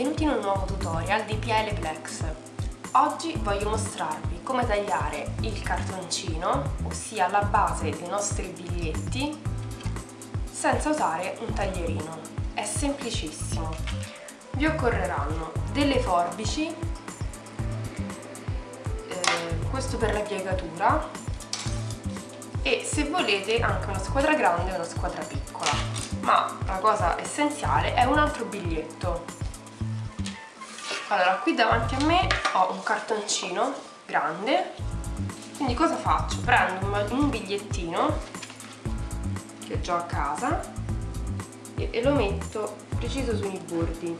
benvenuti in un nuovo tutorial di PL Plex. Oggi voglio mostrarvi come tagliare il cartoncino, ossia la base dei nostri biglietti, senza usare un taglierino. È semplicissimo. Vi occorreranno delle forbici, eh, questo per la piegatura, e se volete anche una squadra grande e una squadra piccola ma la cosa essenziale è un altro biglietto allora qui davanti a me ho un cartoncino grande. Quindi cosa faccio? prendo un bigliettino che ho già a casa e, e lo metto preciso sui bordi.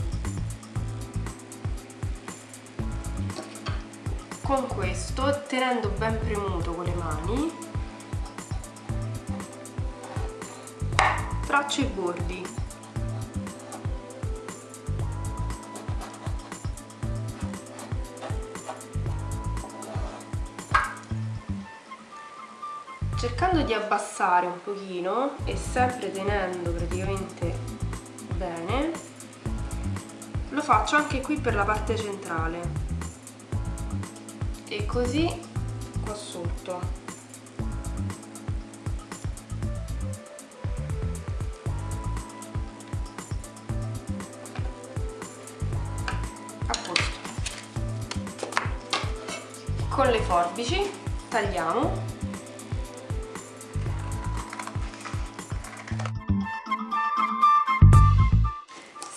Con questo tenendo ben premuto con le mani traccio i bordi cercando di abbassare un pochino e sempre tenendo praticamente bene lo faccio anche qui per la parte centrale. E così qua sotto. Con le forbici tagliamo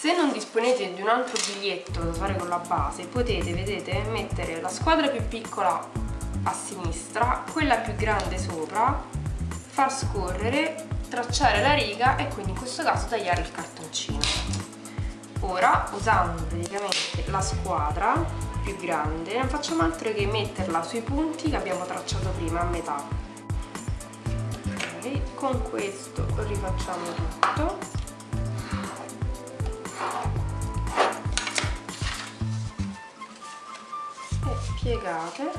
se non disponete di un altro biglietto da fare con la base potete, vedete, mettere la squadra più piccola a sinistra quella più grande sopra far scorrere tracciare la riga e quindi in questo caso tagliare il cartoncino ora usando praticamente la squadra più grande non facciamo altro che metterla sui punti che abbiamo tracciato prima a metà okay. con questo rifacciamo tutto e piegate.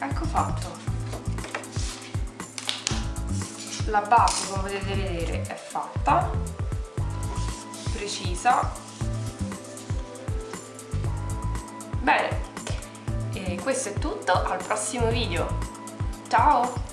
Ecco fatto. La base come potete vedere è fatta. Precisa. Bene. E questo è tutto. Al prossimo video. Ciao